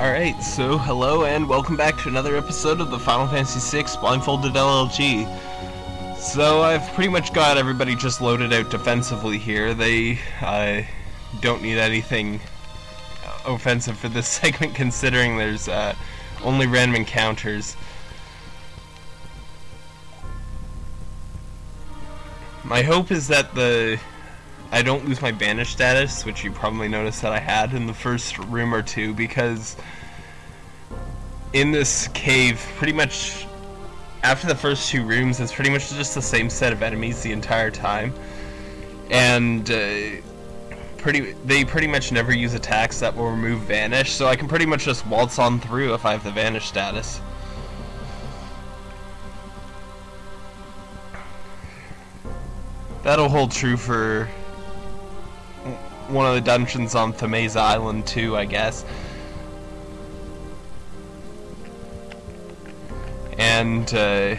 Alright, so hello and welcome back to another episode of the Final Fantasy VI Blindfolded LLG. So I've pretty much got everybody just loaded out defensively here. They uh, don't need anything offensive for this segment considering there's uh, only random encounters. My hope is that the I don't lose my vanish status, which you probably noticed that I had in the first room or two, because in this cave, pretty much after the first two rooms, it's pretty much just the same set of enemies the entire time, and uh, pretty they pretty much never use attacks that will remove vanish, so I can pretty much just waltz on through if I have the vanish status. That'll hold true for one of the dungeons on Thamasa Island too, I guess. And uh,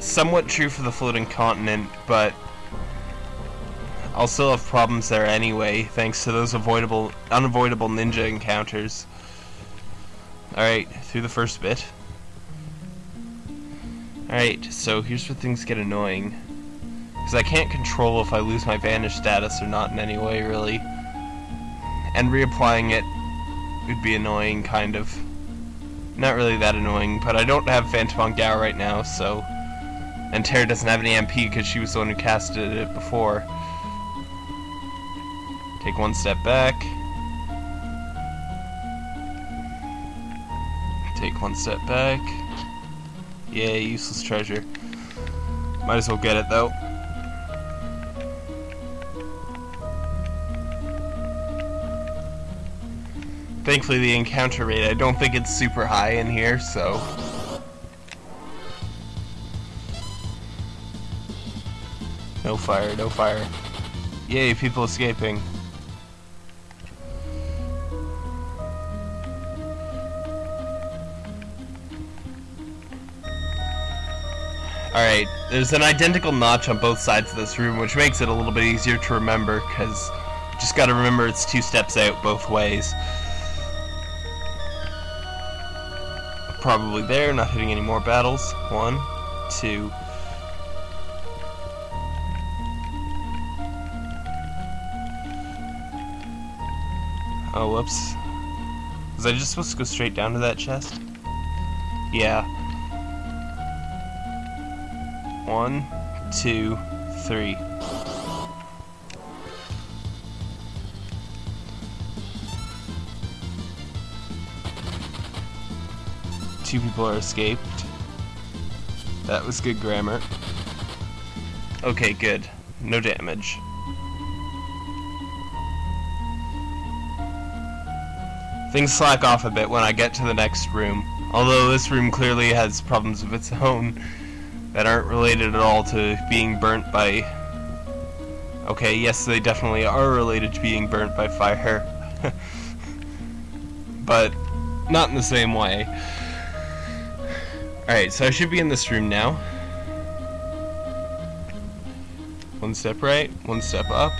somewhat true for the floating continent, but I'll still have problems there anyway, thanks to those avoidable, unavoidable ninja encounters. Alright, through the first bit. Alright, so here's where things get annoying. Because I can't control if I lose my vanish status or not in any way, really. And reapplying it would be annoying, kind of. Not really that annoying, but I don't have Phantom on Gau right now, so... And Terra doesn't have any MP because she was the one who casted it before. Take one step back. Take one step back. Yeah, useless treasure. Might as well get it, though. Thankfully the encounter rate, I don't think it's super high in here, so... No fire, no fire. Yay, people escaping. Alright, there's an identical notch on both sides of this room, which makes it a little bit easier to remember, because just gotta remember it's two steps out both ways. Probably there, not hitting any more battles. One, two. Oh, whoops. Was I just supposed to go straight down to that chest? Yeah. One, two, three. Two people are escaped. That was good grammar. Okay, good. No damage. Things slack off a bit when I get to the next room. Although this room clearly has problems of its own that aren't related at all to being burnt by... Okay, yes, they definitely are related to being burnt by fire. but not in the same way. Alright, so I should be in this room now. One step right, one step up.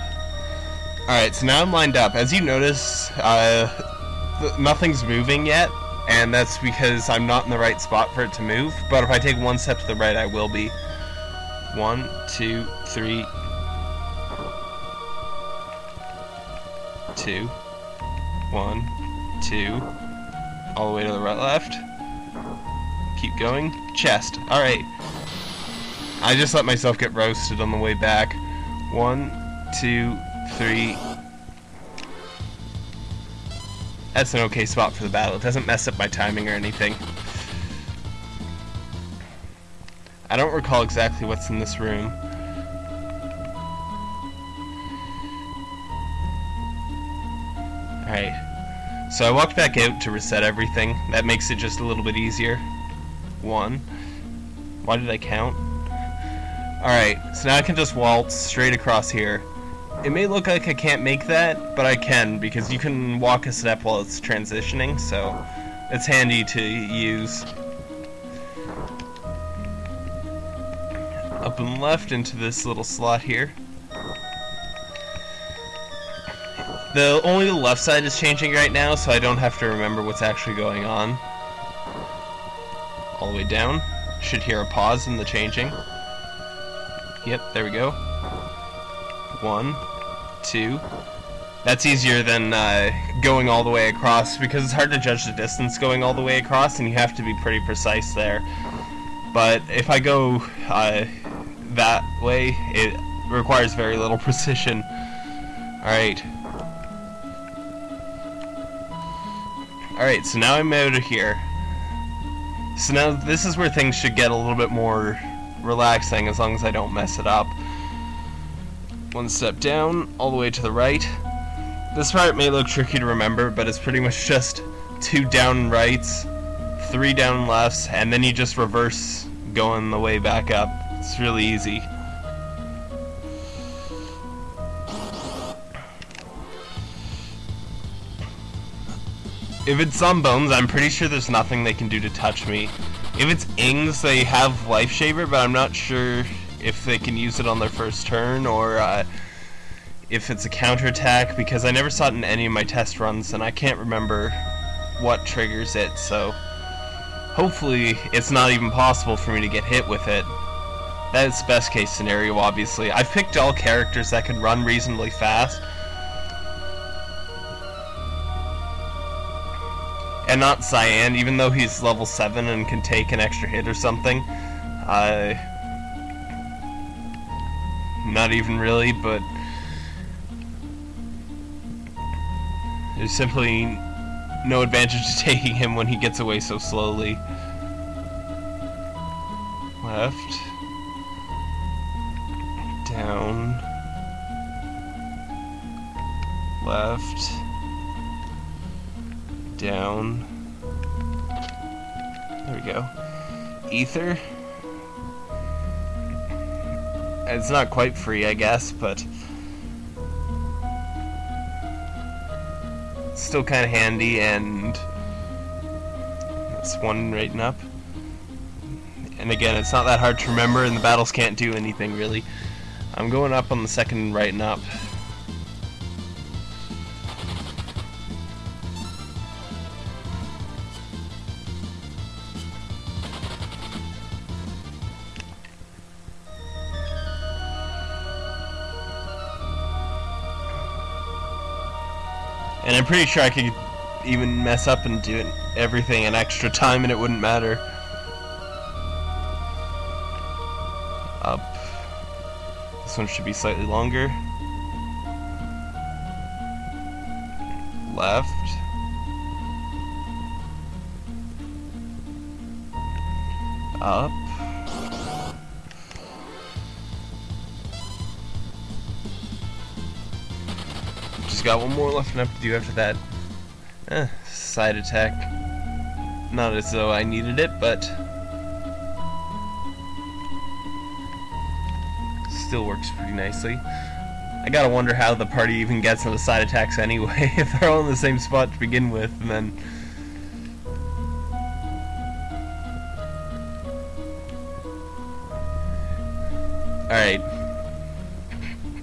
Alright, so now I'm lined up. As you notice, uh, nothing's moving yet, and that's because I'm not in the right spot for it to move. But if I take one step to the right, I will be. One, two, three, two, one, two, all the way to the right left. Keep going. Chest. Alright. I just let myself get roasted on the way back. One, two, three. That's an okay spot for the battle. It doesn't mess up my timing or anything. I don't recall exactly what's in this room. Alright. So I walked back out to reset everything. That makes it just a little bit easier one. Why did I count? Alright, so now I can just waltz straight across here. It may look like I can't make that, but I can, because you can walk a step while it's transitioning, so it's handy to use. Up and left into this little slot here. The only the left side is changing right now, so I don't have to remember what's actually going on. All the way down. Should hear a pause in the changing. Yep, there we go. One, two. That's easier than uh, going all the way across because it's hard to judge the distance going all the way across and you have to be pretty precise there. But if I go uh, that way, it requires very little precision. Alright. Alright, so now I'm out of here. So now this is where things should get a little bit more relaxing as long as I don't mess it up. One step down, all the way to the right. This part may look tricky to remember, but it's pretty much just two down rights, three down lefts, and then you just reverse going the way back up. It's really easy. If it's Zombones, I'm pretty sure there's nothing they can do to touch me. If it's Ings, they have Life Shaver, but I'm not sure if they can use it on their first turn or uh, if it's a counterattack because I never saw it in any of my test runs and I can't remember what triggers it, so hopefully it's not even possible for me to get hit with it. That is best case scenario, obviously. I've picked all characters that can run reasonably fast, and not Cyan, even though he's level 7 and can take an extra hit or something. Uh, not even really, but there's simply no advantage to taking him when he gets away so slowly. Left. Down. Left down. There we go. Ether. It's not quite free, I guess, but still kind of handy, and that's one rating up. And again, it's not that hard to remember, and the battles can't do anything really. I'm going up on the second rating up. Pretty sure I could even mess up and do everything in extra time and it wouldn't matter. Up. This one should be slightly longer. Left. Up. Got one more left enough to do after that. Eh, side attack. Not as though I needed it, but... Still works pretty nicely. I gotta wonder how the party even gets on the side attacks anyway, if they're all in the same spot to begin with, and then... Alright,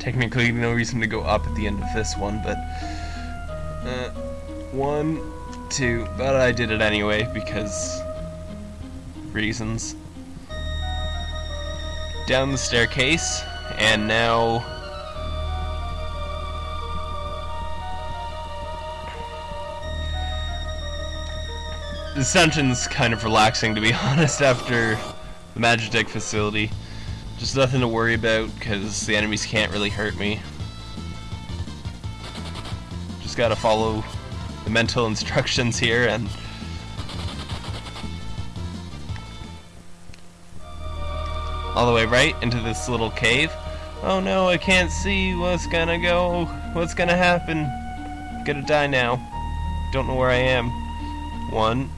technically no reason to go up at the end of this one, but uh, one, two, but I did it anyway because reasons. Down the staircase, and now this dungeon's kind of relaxing to be honest after the Magitech facility. Just nothing to worry about, because the enemies can't really hurt me. Just gotta follow the mental instructions here, and... All the way right into this little cave. Oh no, I can't see what's gonna go, what's gonna happen. Gonna die now. Don't know where I am. One,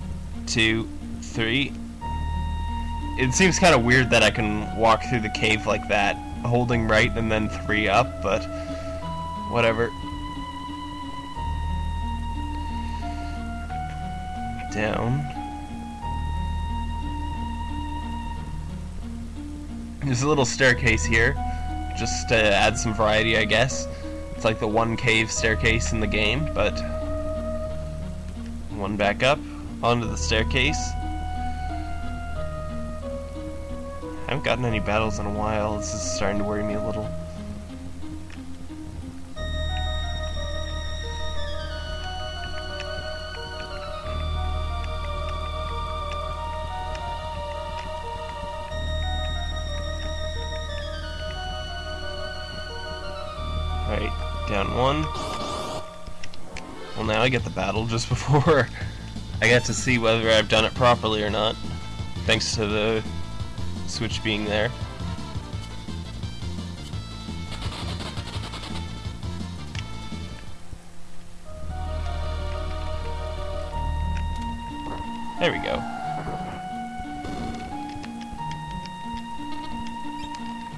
two, three, it seems kind of weird that I can walk through the cave like that, holding right and then three up, but whatever. Down. There's a little staircase here, just to add some variety, I guess. It's like the one cave staircase in the game, but one back up onto the staircase. Haven't gotten any battles in a while. This is starting to worry me a little. Alright, down one. Well, now I get the battle just before I get to see whether I've done it properly or not. Thanks to the switch being there. There we go.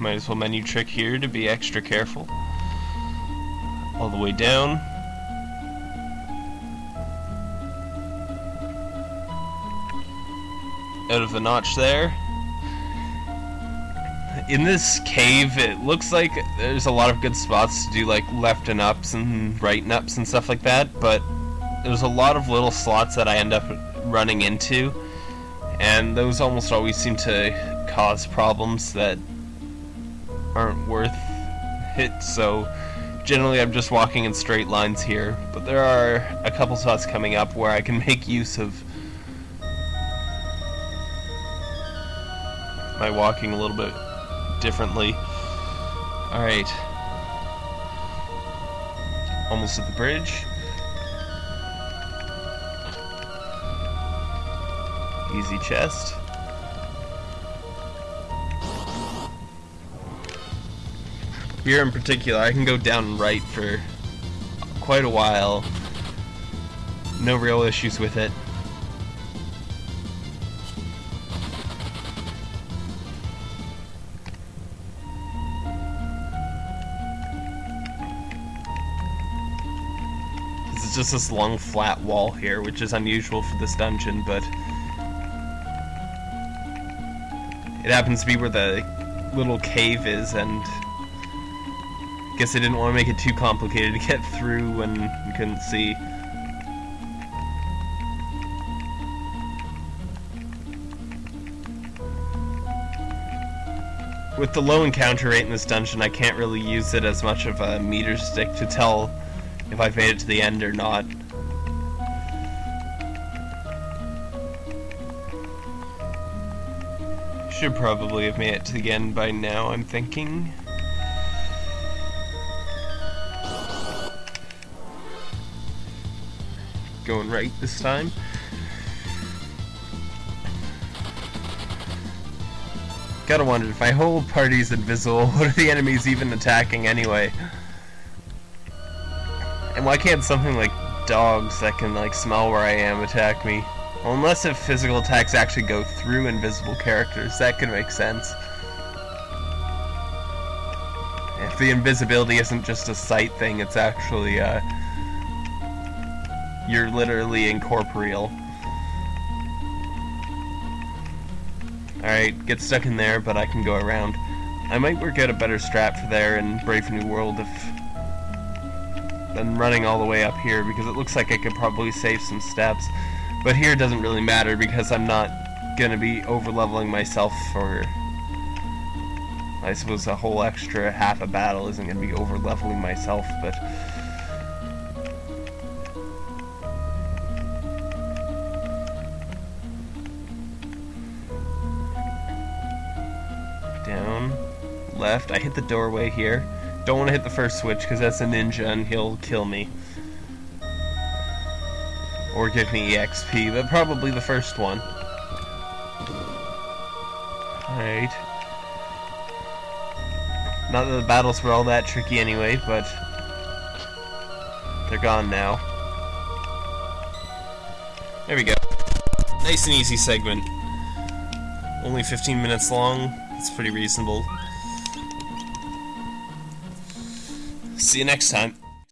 Might as well menu trick here to be extra careful. All the way down. Out of the notch there. In this cave, it looks like there's a lot of good spots to do like left and ups and right and ups and stuff like that, but there's a lot of little slots that I end up running into, and those almost always seem to cause problems that aren't worth it, so generally I'm just walking in straight lines here, but there are a couple spots coming up where I can make use of my walking a little bit differently. Alright. Almost at the bridge. Easy chest. Here in particular, I can go down right for quite a while. No real issues with it. It's just this long flat wall here, which is unusual for this dungeon, but it happens to be where the little cave is, and I guess I didn't want to make it too complicated to get through when we couldn't see. With the low encounter rate in this dungeon, I can't really use it as much of a meter stick to tell if I've made it to the end or not. Should probably have made it to the end by now, I'm thinking. Going right this time. Gotta wonder, if my whole party's invisible, what are the enemies even attacking anyway? Why can't something like dogs that can like smell where I am attack me? Well, unless if physical attacks actually go through invisible characters, that could make sense. If the invisibility isn't just a sight thing, it's actually, uh... You're literally incorporeal. Alright, get stuck in there, but I can go around. I might work out a better strat for there in Brave New World if than running all the way up here because it looks like I could probably save some steps. But here it doesn't really matter because I'm not going to be over-leveling myself for... I suppose a whole extra half a battle isn't going to be over-leveling myself, but... Down, left, I hit the doorway here. Don't want to hit the first switch because that's a ninja and he'll kill me. Or give me EXP, but probably the first one. Alright. Not that the battles were all that tricky anyway, but they're gone now. There we go. Nice and easy segment. Only 15 minutes long. It's pretty reasonable. See you next time.